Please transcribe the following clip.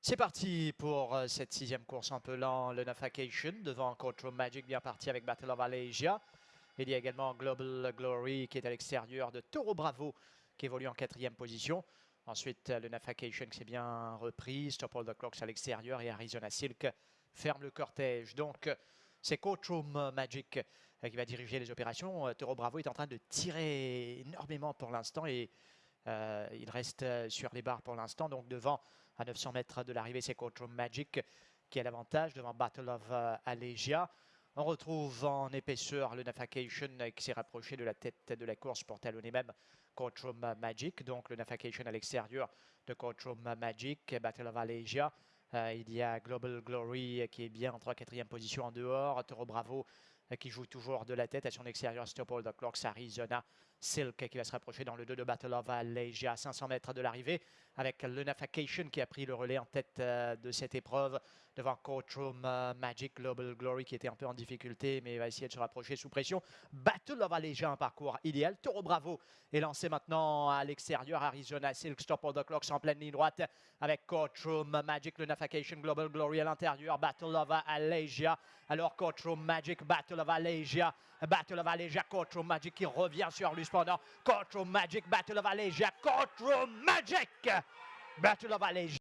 C'est parti pour euh, cette sixième course en pelant le Navigation devant Courtroom Magic bien parti avec Battle of Alasia. Il y a également Global Glory qui est à l'extérieur de Toro Bravo qui évolue en quatrième position. Ensuite, le Navigation qui s'est bien repris. Stop All the Clocks à l'extérieur et Arizona Silk ferme le cortège. Donc, c'est Courtroom Magic euh, qui va diriger les opérations. Euh, Toro Bravo est en train de tirer énormément pour l'instant et euh, il reste sur les barres pour l'instant. Donc, devant, à 900 mètres de l'arrivée, c'est Courtroom Magic qui a l'avantage devant Battle of Allegia. On retrouve en épaisseur le Navigation qui s'est rapproché de la tête de la course pour talonner même Courtroom Magic. Donc le Navigation à l'extérieur de Courtroom Magic, Battle of Allegia. Euh, il y a Global Glory qui est bien en 3-4e position en dehors. Toro Bravo euh, qui joue toujours de la tête à son extérieur. Stop All the Clocks, Arizona Silk qui va se rapprocher dans le 2 de Battle of Allegia à 500 mètres de l'arrivée avec le Navigation qui a pris le relais en tête euh, de cette épreuve devant Courtroom euh, Magic Global Glory qui était un peu en difficulté mais va essayer de se rapprocher sous pression. Battle of Allegia, un parcours idéal. Toro Bravo est lancé maintenant à l'extérieur. Arizona Silk Stop All the Clocks en pleine ligne droite avec Courtroom Magic, le Navigation Global Glory à l'intérieur. Battle of Allegia. Alors Courtroom Magic, Battle of Allegia. Battle of Allegia, Courtroom Magic qui revient sur lui cependant. Courtroom Magic, Battle of Allegia, Courtroom Magic Battle of Allegia.